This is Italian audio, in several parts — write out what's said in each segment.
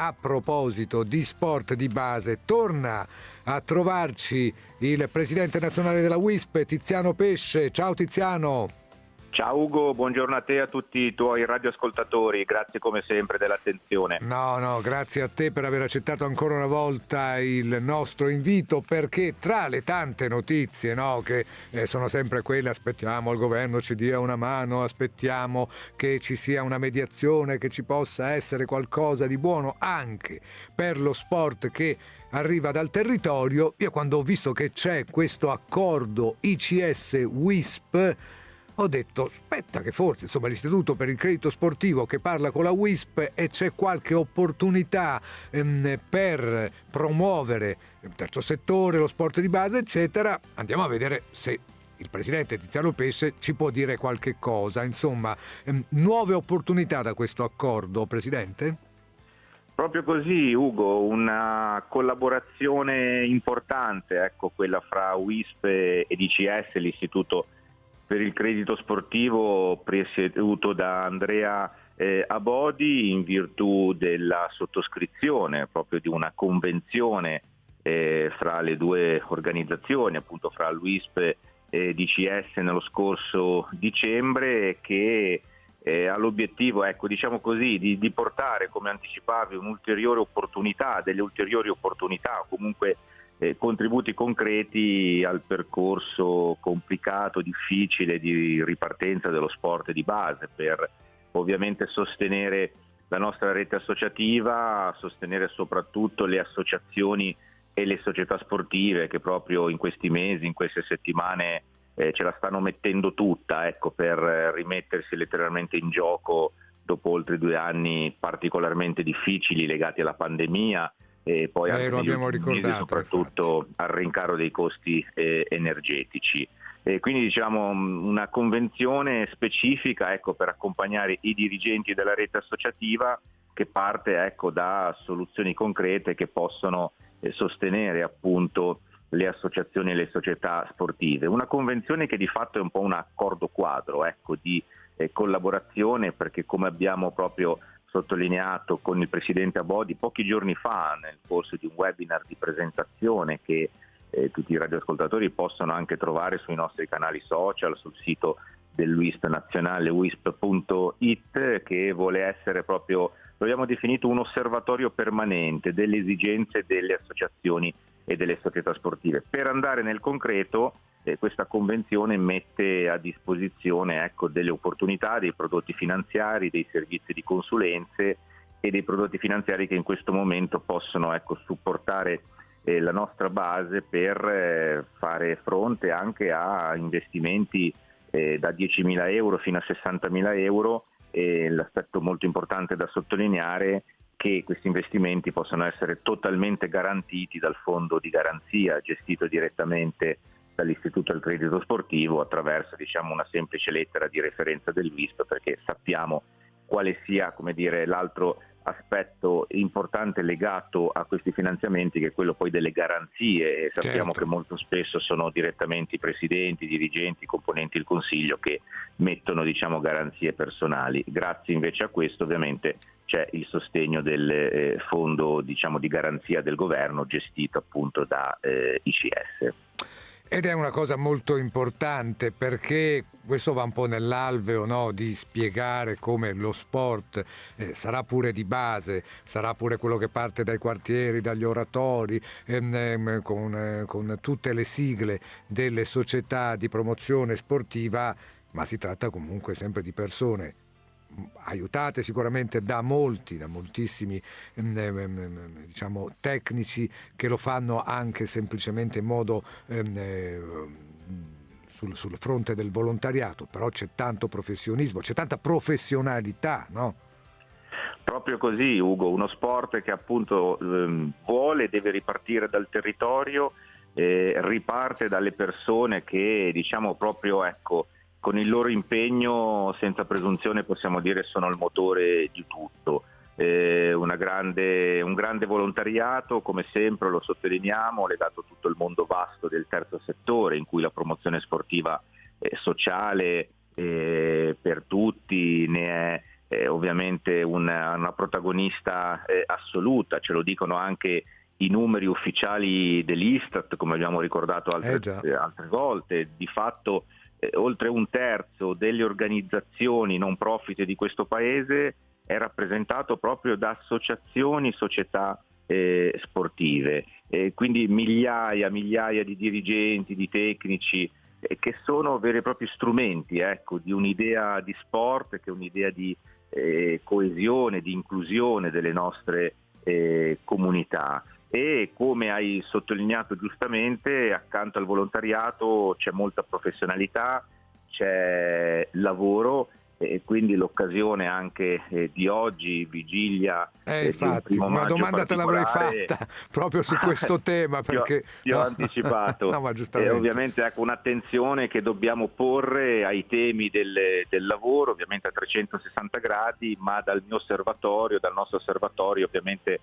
a proposito di sport di base, torna a trovarci il presidente nazionale della WISP, Tiziano Pesce. Ciao Tiziano. Ciao Ugo, buongiorno a te e a tutti i tuoi radioascoltatori, grazie come sempre dell'attenzione. No, no, grazie a te per aver accettato ancora una volta il nostro invito perché tra le tante notizie no, che eh, sono sempre quelle aspettiamo il governo ci dia una mano, aspettiamo che ci sia una mediazione, che ci possa essere qualcosa di buono anche per lo sport che arriva dal territorio, io quando ho visto che c'è questo accordo ICS-WISP ho detto aspetta che forse insomma, l'istituto per il credito sportivo che parla con la WISP e c'è qualche opportunità ehm, per promuovere il terzo settore, lo sport di base eccetera, andiamo a vedere se il presidente Tiziano Pesce ci può dire qualche cosa, insomma, ehm, nuove opportunità da questo accordo, Presidente? Proprio così, Ugo, una collaborazione importante, ecco, quella fra WISP e DCS, l'Istituto per il credito sportivo presieduto da Andrea eh, Abodi in virtù della sottoscrizione proprio di una convenzione eh, fra le due organizzazioni, appunto fra l'UISP e DCS nello scorso dicembre che eh, l'obiettivo, ecco, diciamo così, di, di portare, come anticipavi, un'ulteriore opportunità, delle ulteriori opportunità, comunque eh, contributi concreti al percorso complicato, difficile di ripartenza dello sport di base per ovviamente sostenere la nostra rete associativa, sostenere soprattutto le associazioni e le società sportive che proprio in questi mesi, in queste settimane eh, ce la stanno mettendo tutta ecco, per rimettersi letteralmente in gioco dopo oltre due anni particolarmente difficili legati alla pandemia e poi eh, anche ricordato, soprattutto infatti. al rincaro dei costi eh, energetici. E quindi diciamo una convenzione specifica ecco, per accompagnare i dirigenti della rete associativa che parte ecco, da soluzioni concrete che possono eh, sostenere appunto le associazioni e le società sportive. Una convenzione che di fatto è un po' un accordo quadro ecco, di eh, collaborazione perché come abbiamo proprio sottolineato con il Presidente Abodi pochi giorni fa nel corso di un webinar di presentazione che eh, tutti i radioascoltatori possono anche trovare sui nostri canali social, sul sito dell'UISP nazionale wisp.it che vuole essere proprio, lo abbiamo definito un osservatorio permanente delle esigenze delle associazioni e delle società sportive. Per andare nel concreto eh, questa convenzione mette a disposizione ecco, delle opportunità, dei prodotti finanziari, dei servizi di consulenze e dei prodotti finanziari che in questo momento possono ecco, supportare eh, la nostra base per eh, fare fronte anche a investimenti eh, da 10.000 euro fino a 60.000 euro. E l'aspetto molto importante da sottolineare che questi investimenti possano essere totalmente garantiti dal fondo di garanzia gestito direttamente dall'Istituto del Credito Sportivo attraverso diciamo, una semplice lettera di referenza del VISP perché sappiamo quale sia dire, l'altro aspetto importante legato a questi finanziamenti che è quello poi delle garanzie e sappiamo certo. che molto spesso sono direttamente i presidenti, i dirigenti, i componenti del Consiglio che mettono diciamo, garanzie personali. Grazie invece a questo ovviamente c'è il sostegno del eh, fondo diciamo, di garanzia del governo gestito appunto da eh, ICS. Ed è una cosa molto importante perché questo va un po' nell'alveo no? di spiegare come lo sport eh, sarà pure di base, sarà pure quello che parte dai quartieri, dagli oratori, ehm, ehm, con, eh, con tutte le sigle delle società di promozione sportiva, ma si tratta comunque sempre di persone aiutate sicuramente da molti, da moltissimi mm, ehm, ehm, ehm, diciamo, tecnici che lo fanno anche semplicemente in modo eh, sul, sul, fronte del volontariato, però c'è tanto professionismo, c'è tanta professionalità, no? Proprio così, Ugo, uno sport che appunto ehm, vuole e deve ripartire dal territorio, eh, riparte dalle persone che diciamo proprio ecco, con il loro impegno senza presunzione possiamo dire sono il motore di tutto. Eh, grande, un grande volontariato, come sempre lo sottolineiamo, legato a tutto il mondo vasto del terzo settore in cui la promozione sportiva eh, sociale eh, per tutti ne è eh, ovviamente una, una protagonista eh, assoluta, ce lo dicono anche i numeri ufficiali dell'Istat, come abbiamo ricordato altre, eh altre volte, di fatto eh, oltre un terzo delle organizzazioni non profit di questo paese è rappresentato proprio da associazioni, società eh, sportive, e quindi migliaia, migliaia di dirigenti, di tecnici eh, che sono veri e propri strumenti ecco, di un'idea di sport, che è un'idea di eh, coesione, di inclusione delle nostre eh, comunità e come hai sottolineato giustamente accanto al volontariato c'è molta professionalità, c'è lavoro e quindi l'occasione anche eh, di oggi, vigilia. Eh, infatti, una domanda te l'avrei fatta proprio su questo tema perché ti ho, ho anticipato. no, e ovviamente ecco un'attenzione che dobbiamo porre ai temi del, del, lavoro, ovviamente a 360 gradi, ma dal mio osservatorio, dal nostro osservatorio ovviamente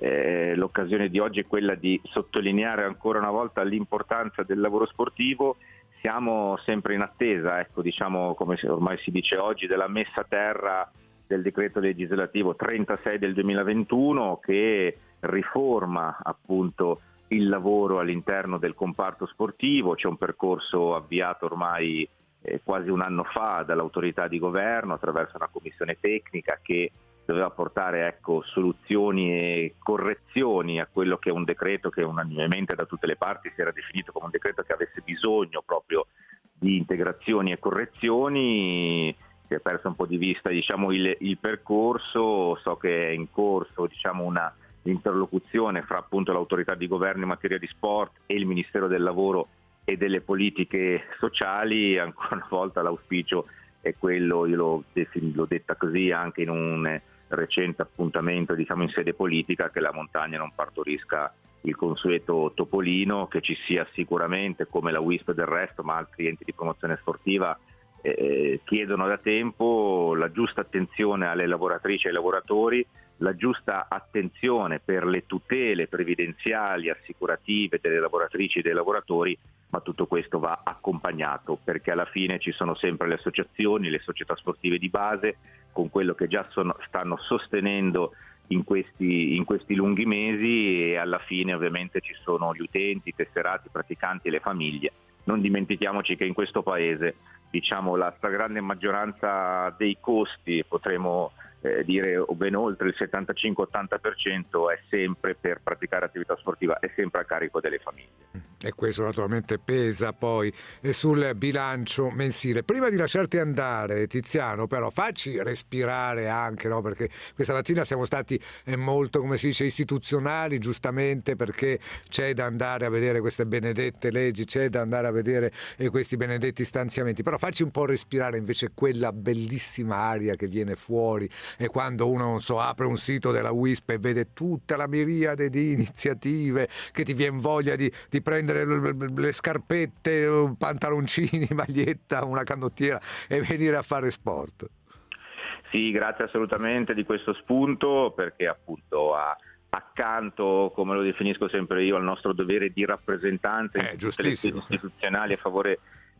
eh, l'occasione di oggi è quella di sottolineare ancora una volta l'importanza del lavoro sportivo. Siamo sempre in attesa, ecco, diciamo, come ormai si dice oggi, della messa a terra del decreto legislativo 36 del 2021 che riforma appunto il lavoro all'interno del comparto sportivo. C'è un percorso avviato ormai eh, quasi un anno fa dall'autorità di governo attraverso una commissione tecnica che doveva portare ecco, soluzioni e correzioni a quello che è un decreto che unanimemente da tutte le parti si era definito come un decreto che avesse bisogno proprio di integrazioni e correzioni. Si è perso un po' di vista diciamo, il, il, percorso, so che è in corso diciamo, una interlocuzione fra appunto, l'autorità di governo in materia di sport e il Ministero del Lavoro e delle politiche sociali, ancora una volta l'auspicio è quello, io l'ho, l'ho detta così anche in un recente appuntamento diciamo, in sede politica che la montagna non partorisca il consueto topolino, che ci sia sicuramente come la WISP del resto, ma altri enti di promozione sportiva eh, chiedono da tempo la giusta attenzione alle lavoratrici e ai lavoratori, la giusta attenzione per le tutele previdenziali, assicurative delle lavoratrici e dei lavoratori, ma tutto questo va accompagnato perché alla fine ci sono sempre le associazioni, le società sportive di base, con quello che già sono, stanno sostenendo in questi, in questi, lunghi mesi e alla fine ovviamente ci sono gli utenti, i tesserati, i praticanti e le famiglie. Non dimentichiamoci che in questo paese diciamo, la stragrande maggioranza dei costi, potremmo eh, dire ben oltre il 75-80% è sempre per praticare attività sportiva, è sempre a carico delle famiglie. E questo naturalmente pesa poi eh, sul bilancio mensile. Prima di lasciarti andare, Tiziano, però facci respirare anche, no? perché questa mattina siamo stati eh, molto, come si dice, istituzionali, giustamente perché c'è da andare a vedere queste benedette leggi, c'è da andare a vedere eh, questi benedetti stanziamenti, però facci un po' respirare invece quella bellissima aria che viene fuori e quando uno, non so, apre un sito della WISP e vede tutta la miriade di iniziative che ti viene voglia di, di prendere le scarpette, pantaloncini, maglietta, una canottiera e venire a fare sport. Sì, grazie assolutamente di questo spunto perché appunto ha accanto, come lo definisco sempre io, al nostro dovere di rappresentanza eh, istituzionali a favore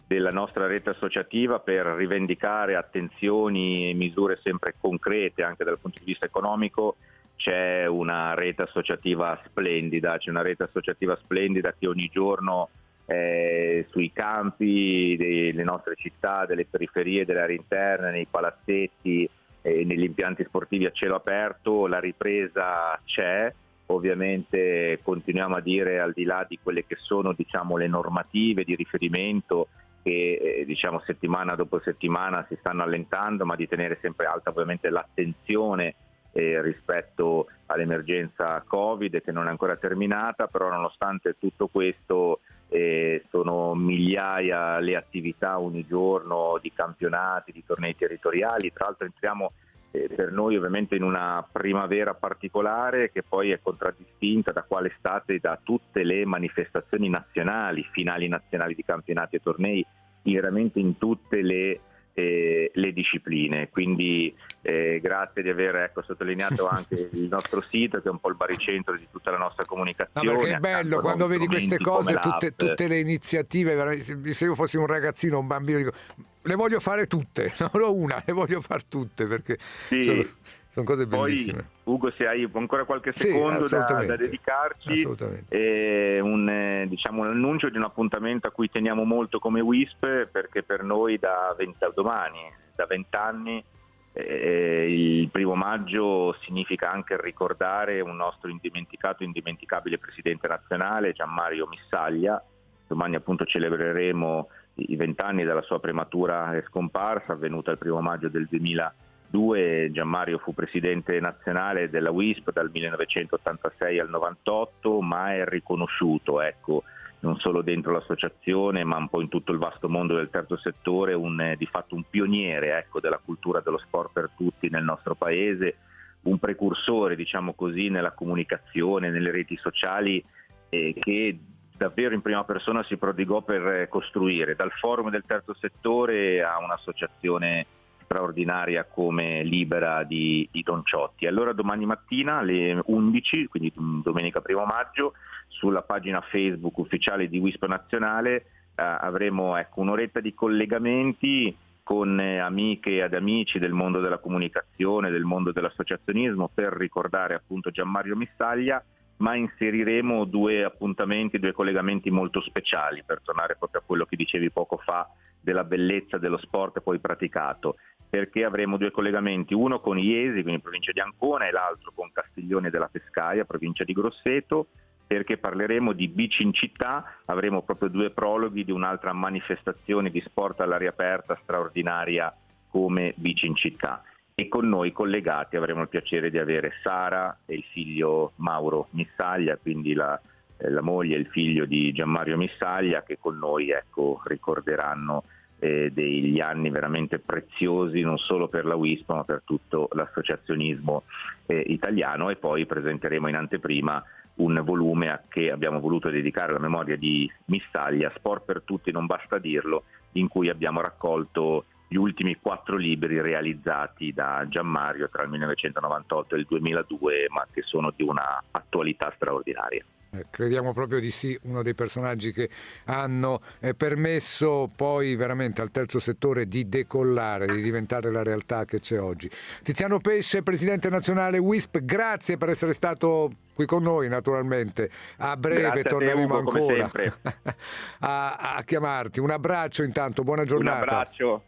della nostra rete associativa per rivendicare attenzioni e misure sempre concrete anche dal punto di vista economico. C'è una rete associativa splendida, c'è una rete associativa splendida che ogni giorno eh, sui campi delle nostre città, delle periferie, delle aree interne, nei palazzetti e negli impianti sportivi a cielo aperto, la ripresa c'è, ovviamente continuiamo a dire al di là di quelle che sono diciamo, le normative di riferimento che eh, diciamo, settimana dopo settimana si stanno allentando, ma di tenere sempre alta ovviamente l'attenzione eh, rispetto all'emergenza Covid che non è ancora terminata, però nonostante tutto questo eh, sono migliaia le attività ogni giorno di campionati, di tornei territoriali, tra l'altro entriamo eh, per noi ovviamente in una primavera particolare che poi è contraddistinta da quale state da tutte le manifestazioni nazionali, finali nazionali di campionati e tornei, veramente in tutte le eh, le discipline. Quindi eh, grazie di aver ecco, sottolineato anche il nostro sito che è un po' il baricentro di tutta la nostra comunicazione. No, è bello quando vedi queste cose, tutte, tutte, le iniziative, se io fossi un ragazzino, un bambino, dico le voglio fare tutte, non ho una, le voglio fare tutte perché sì. sono, sono, cose bellissime. Poi, Ugo, se hai ancora qualche secondo sì, da, da, dedicarci, eh, un, eh, diciamo, un annuncio di un appuntamento a cui teniamo molto come WISP perché per noi da, 20, da domani, da vent'anni, eh, il primo maggio significa anche ricordare un nostro indimenticato, indimenticabile presidente nazionale, Gianmario Missaglia. Domani appunto celebreremo i vent'anni dalla sua prematura scomparsa avvenuta il primo maggio del 2002. Gianmario fu presidente nazionale della WISP dal 1986 al 98, ma è riconosciuto, ecco, non solo dentro l'associazione, ma un po' in tutto il vasto mondo del terzo settore, un, eh, di fatto un pioniere ecco, della cultura dello sport per tutti nel nostro paese, un precursore, diciamo così, nella comunicazione, nelle reti sociali eh, che davvero in prima persona si prodigò per eh, costruire, dal forum del terzo settore a un'associazione straordinaria come Libera di, di Don Ciotti. Allora domani mattina alle 11, quindi domenica 1 maggio, sulla pagina Facebook ufficiale di WISP Nazionale eh, avremo ecco, un'oretta di collegamenti con eh, amiche ed amici del mondo della comunicazione, del mondo dell'associazionismo per ricordare appunto Gianmario Missaglia ma inseriremo due appuntamenti, due collegamenti molto speciali per tornare proprio a quello che dicevi poco fa della bellezza dello sport poi praticato, perché avremo due collegamenti, uno con Iesi, quindi provincia di Ancona, e l'altro con Castiglione della Pescaia, provincia di Grosseto, perché parleremo di bici in città, avremo proprio due prologhi di un'altra manifestazione di sport all'aria aperta straordinaria come bici in città e con noi collegati avremo il piacere di avere Sara e il figlio Mauro Missaglia, quindi la, eh, la moglie e il figlio di Gianmario Missaglia che con noi ecco, ricorderanno eh, degli anni veramente preziosi non solo per la WISP ma per tutto l'associazionismo eh, italiano. E poi presenteremo in anteprima un volume a che abbiamo voluto dedicare alla memoria di Missaglia, Sport per tutti non basta dirlo, in cui abbiamo raccolto gli ultimi quattro libri realizzati da Gianmario tra il 1998 e il 2002, ma che sono di una attualità straordinaria. Eh, crediamo proprio di sì, uno dei personaggi che hanno eh, permesso poi veramente al terzo settore di decollare, di diventare la realtà che c'è oggi. Tiziano Pesce, Presidente Nazionale WISP, grazie per essere stato qui con noi naturalmente. A breve grazie torneremo te, ancora a, a, chiamarti. Un abbraccio intanto, buona giornata. Un abbraccio.